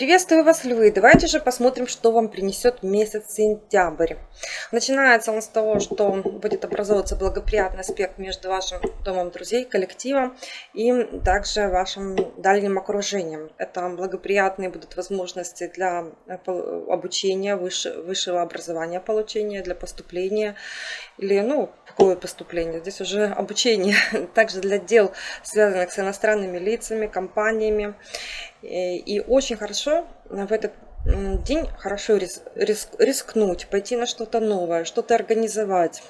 Приветствую вас, львы! Давайте же посмотрим, что вам принесет месяц сентябрь. Начинается он с того, что будет образовываться благоприятный аспект между вашим домом друзей, коллективом и также вашим дальним окружением. Это благоприятные будут возможности для обучения, выше, высшего образования получения, для поступления или, ну, какое поступление? Здесь уже обучение. Также для дел, связанных с иностранными лицами, компаниями. И очень хорошо в этот день хорошо рис, рис, рискнуть, пойти на что-то новое, что-то организовать,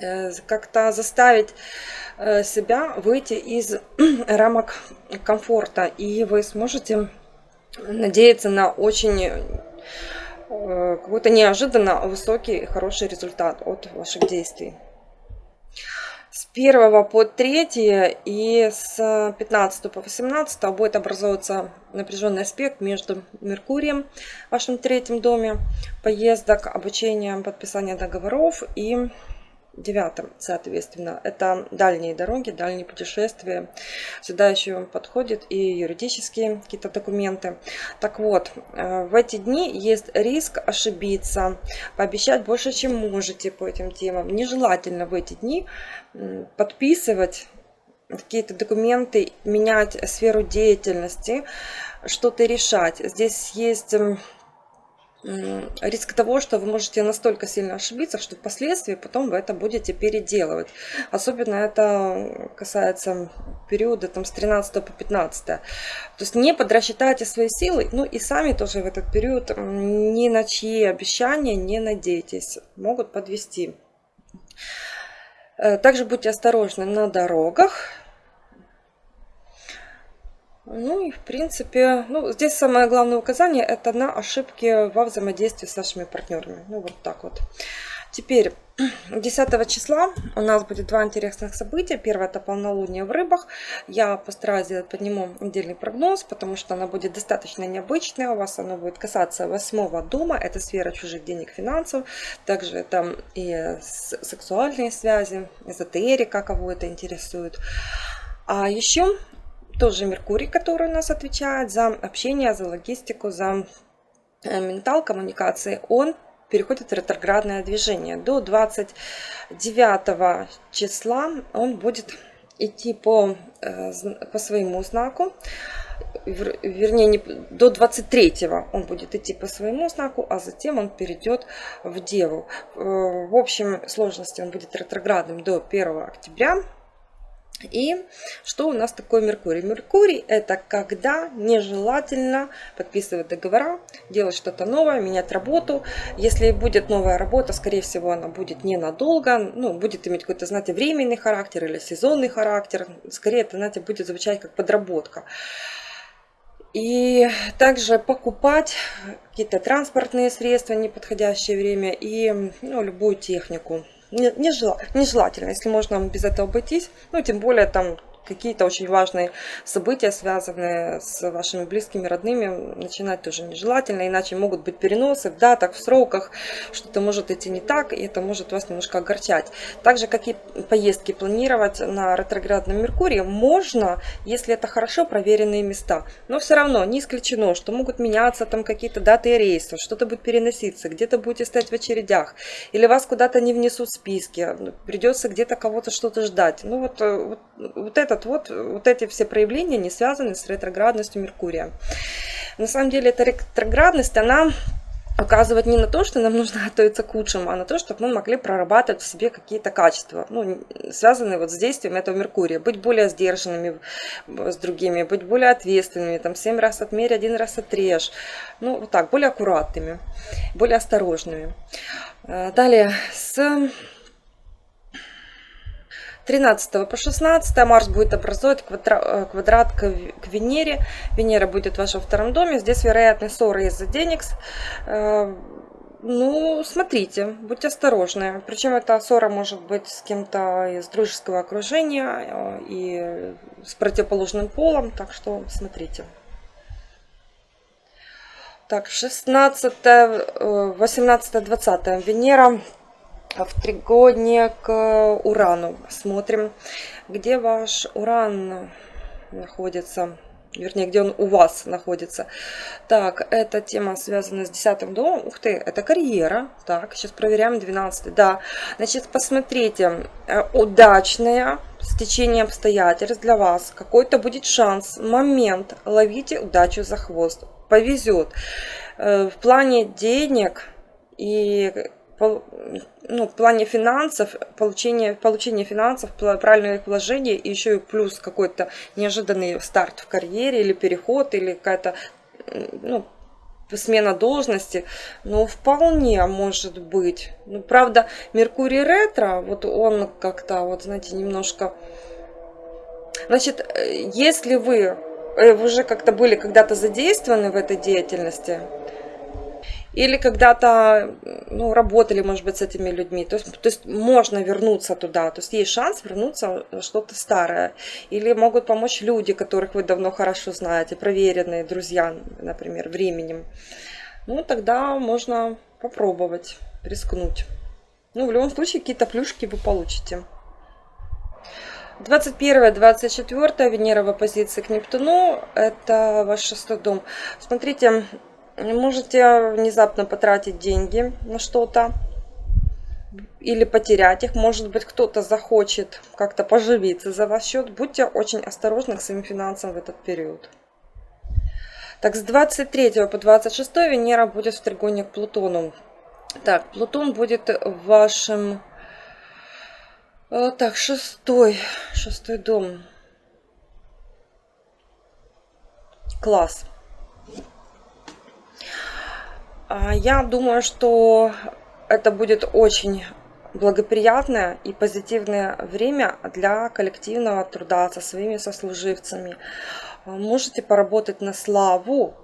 э, как-то заставить э, себя выйти из рамок комфорта, и вы сможете надеяться на очень э, какой-то неожиданно высокий хороший результат от ваших действий с 1 по 3 и с 15 по 18 будет образовываться напряженный аспект между Меркурием в вашем третьем доме, поездок, обучения, подписания договоров и девятом, соответственно. Это дальние дороги, дальние путешествия. Сюда еще подходят и юридические какие-то документы. Так вот, э, в эти дни есть риск ошибиться, пообещать больше, чем можете по этим темам. Нежелательно в эти дни подписывать какие-то документы, менять сферу деятельности, что-то решать. Здесь есть риск того, что вы можете настолько сильно ошибиться, что впоследствии потом вы это будете переделывать. Особенно это касается периода там, с 13 по 15. То есть не подрасчитайте свои силы, ну и сами тоже в этот период ни на чьи обещания не надейтесь, могут подвести. Э, также будьте осторожны на дорогах, ну и в принципе, ну здесь самое главное указание это на ошибки во взаимодействии с нашими партнерами. Ну вот так вот. Теперь 10 числа у нас будет два интересных события. Первое это полнолуние в рыбах. Я постараюсь сделать под нему отдельный прогноз, потому что она будет достаточно необычная. У вас она будет касаться восьмого дома. Это сфера чужих денег, финансов. Также там и сексуальные связи, эзотерика, кого это интересует. А еще тоже Меркурий, который у нас отвечает за общение, за логистику, за э, ментал, коммуникации, он переходит в ретроградное движение. До 29 числа он будет идти по, э, по своему знаку. Вернее, не, до 23 он будет идти по своему знаку, а затем он перейдет в Деву. Э, в общем сложности он будет ретроградным до 1 октября и что у нас такое Меркурий? Меркурий это когда нежелательно подписывать договора, делать что-то новое, менять работу. Если будет новая работа, скорее всего она будет ненадолго, ну, будет иметь какой-то, знаете, временный характер или сезонный характер. Скорее это, знаете, будет звучать как подработка. И также покупать какие-то транспортные средства в неподходящее время и ну, любую технику нежелательно, если можно без этого обойтись. Ну, тем более там какие-то очень важные события, связанные с вашими близкими, родными, начинать тоже нежелательно, иначе могут быть переносы в датах, в сроках, что-то может идти не так, и это может вас немножко огорчать. Также какие поездки планировать на ретроградном Меркурии можно, если это хорошо проверенные места. Но все равно не исключено, что могут меняться там какие-то даты и рейсы, что-то будет переноситься, где-то будете стоять в очередях, или вас куда-то не внесут в списки, придется где-то кого-то что-то ждать. Ну вот, э, вот, вот это вот, вот, вот эти все проявления не связаны с ретроградностью Меркурия. На самом деле эта ретроградность, она указывать не на то, что нам нужно готовиться к лучшему, а на то, чтобы мы могли прорабатывать в себе какие-то качества, ну, связанные вот с действием этого Меркурия. Быть более сдержанными с другими, быть более ответственными, там, семь раз отмерь, один раз отрежь. Ну, вот так, более аккуратными, более осторожными. Э, далее, с 13 по 16 Марс будет образовать квадрат, э, квадрат к, Венере. Венера будет в вашем втором доме. Здесь вероятны ссоры из-за денег. Э, ну, смотрите, будьте осторожны. Причем эта ссора может быть с кем-то из дружеского окружения э, и с противоположным полом. Так что смотрите. Так, 16, 18, 20. Венера в тригодне к Урану. Смотрим, где ваш Уран находится. вернее, где он у вас находится. Так, эта тема связана с 10 домом. Ух ты, это карьера. Так, сейчас проверяем 12. Да, значит, посмотрите, э, удачная стечение обстоятельств для вас. Какой-то будет шанс, момент. Ловите удачу за хвост. Повезет. Э, в плане денег и ну, в плане финансов, получение, получение финансов, правильное их вложение, и еще и плюс какой-то неожиданный старт в карьере или переход, или какая-то ну, смена должности, ну, вполне может быть. Ну, правда, Меркурий ретро, вот он как-то, вот, знаете, немножко... Значит, э, если вы э, уже как-то были когда-то задействованы в этой деятельности, или когда-то ну, работали, может быть, с этими людьми. То есть, то есть можно вернуться туда, то есть есть шанс вернуться что-то старое. Или могут помочь люди, которых вы давно хорошо знаете, проверенные друзья, например, временем. Ну, тогда можно попробовать, рискнуть. Ну, в любом случае, какие-то плюшки вы получите. 21-24 Венера в оппозиции к Нептуну, это ваш шестой дом. Смотрите, Можете внезапно потратить деньги на что-то или потерять их. Может быть, кто-то захочет как-то поживиться за ваш счет. Будьте очень осторожны к своим финансам в этот период. Так, с 23 по 26 Венера будет в тригоне к Плутону. Так, Плутон будет в вашем... Э, так, шестой, шестой дом. Класс. А, я думаю, что это будет очень благоприятное и позитивное время для коллективного труда со своими сослуживцами. А, можете поработать на славу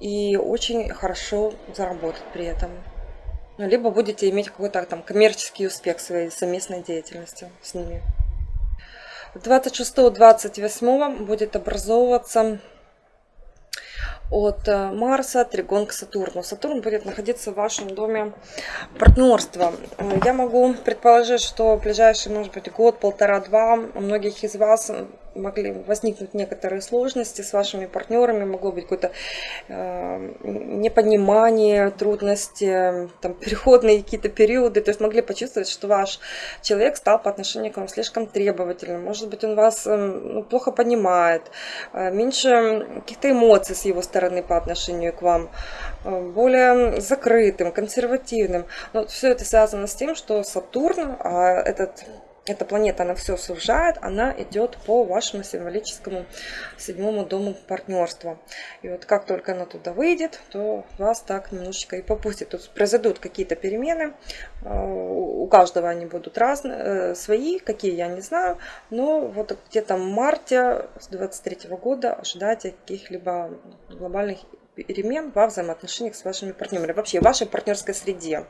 и очень хорошо заработать при этом. Ну, либо будете иметь какой-то там коммерческий успех своей совместной деятельности с ними. 26-28 будет образовываться от э, Марса, тригон к Сатурну. Сатурн будет находиться в вашем доме партнерства. Э, я могу предположить, что в ближайший, может быть, год, полтора-два у многих из вас могли возникнуть некоторые сложности с вашими партнерами, могло быть какое-то э, непонимание, трудности, там, переходные какие-то периоды, то есть могли почувствовать, что ваш человек стал по отношению к вам слишком требовательным, может быть, он вас э, ну, плохо понимает, э, меньше каких-то эмоций с его стороны по отношению к вам, э, более закрытым, консервативным. Но все это связано с тем, что Сатурн, а этот эта планета, она все сужает, она идет по вашему символическому седьмому дому партнерства. И вот как только она туда выйдет, то вас так немножечко и попустит. Тут произойдут какие-то перемены, а, у каждого они будут разные, э, свои, какие я не знаю, но вот где-то в марте с 23 года ожидайте каких-либо глобальных перемен во взаимоотношениях с вашими партнерами, вообще в вашей партнерской среде.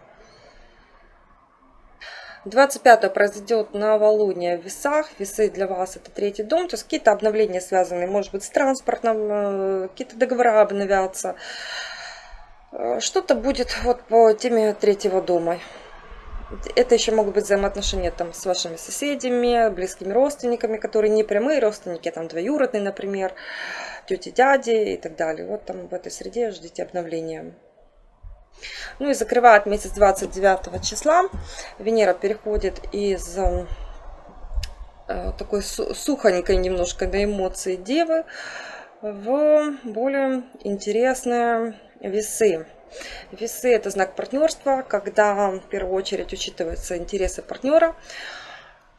25 произойдет новолуние в весах. Весы для вас это третий дом. То есть какие-то обновления связаны, может быть, с транспортом, э, какие-то договора обновятся. Э, что-то будет вот по теме третьего дома. Это еще могут быть взаимоотношения там, с вашими соседями, близкими родственниками, которые не прямые родственники, а там двоюродные, например, тети, дяди и так далее. Вот там в этой среде ждите обновления. Ну и закрывает месяц 29 числа. Венера переходит из э, такой сухонькой немножко на эмоции девы в более интересные весы. Весы это знак партнерства, когда в первую очередь учитываются интересы партнера.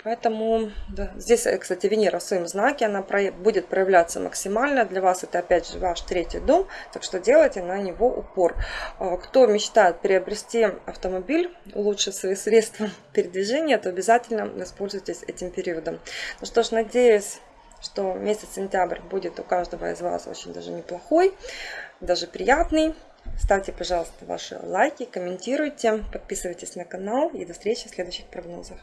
Поэтому да, здесь, э, кстати, Венера в своем знаке, она будет проявляться максимально. Для вас это опять же ваш третий дом, так что делайте на него упор. А, кто мечтает приобрести автомобиль, улучшить свои средства передвижения, то обязательно воспользуйтесь этим периодом. Ну что ж, надеюсь, что месяц сентябрь будет у каждого из вас очень даже неплохой, даже приятный. Ставьте, пожалуйста, ваши лайки, комментируйте, подписывайтесь на канал и до встречи в следующих прогнозах.